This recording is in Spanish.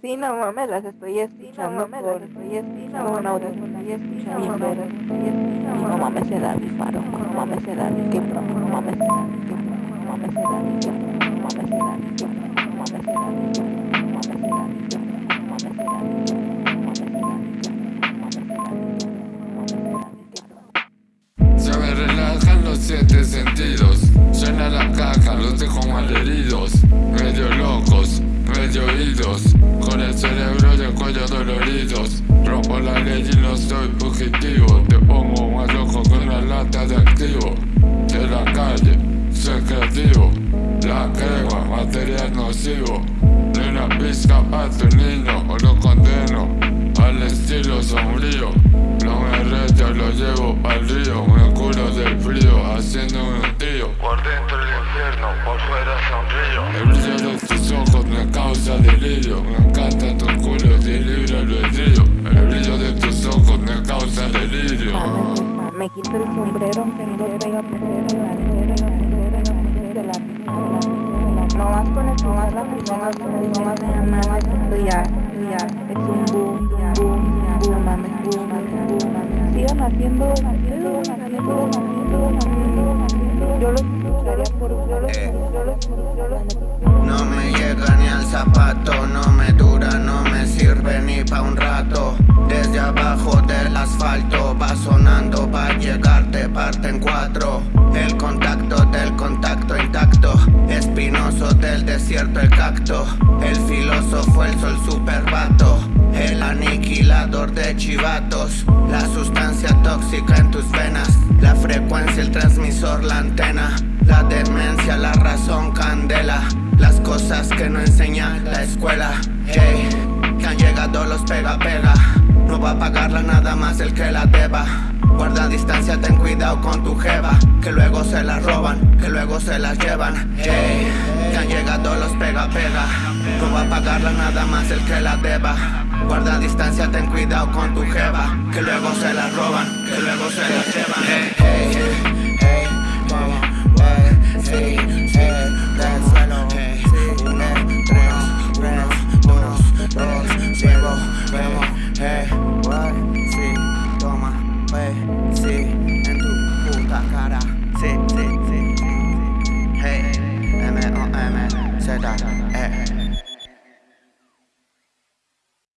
Sí, no mames, las estoy escuchando sí, no por... las estoy escuchando por... no, no, estoy. No mames, se da mi faro, no mames, se da mi quebro, no mames, se da mi quebro, no mames, se da mi no mames, se da mi no mames, se da mi quebro, no mames, se da mi no mames, se da mi siete sentidos. Llena la caja, los dejo malheridos. Medio loco. Cerebro y el cuello doloridos Rompo la ley y no soy fugitivo. Te pongo más loco con una lata de activo. De la calle, soy creativo. La crema, material nocivo. Ni una pizca para tu niño o lo condeno Al estilo sombrío. No me reto, lo llevo al río. Me culo del frío haciendo un tío. Por dentro el infierno, por fuera sonrío El brillo de tus ojos me causa delirio Me quito el sombrero, tengo pega no el no vas la persona con el no vas no vas estudiar, estudiar, es un boom, asfalto va sonando pa' llegarte parte en cuatro. El contacto del contacto intacto Espinoso del desierto el cacto. El filósofo el sol supervato El aniquilador de chivatos. La sustancia tóxica en tus venas La frecuencia, el transmisor, la antena. La demencia, la razón, candela. Las cosas que no enseña la escuela Hey, que han llegado los pega pega no va a pagarla nada más el que la deba Guarda distancia, ten cuidado con tu jeva Que luego se la roban, que luego se la llevan Hey, que han llegado los pega pega No va a pagarla nada más el que la deba Guarda distancia, ten cuidado con tu jeva Que luego se la roban, que luego se la llevan hey, hey.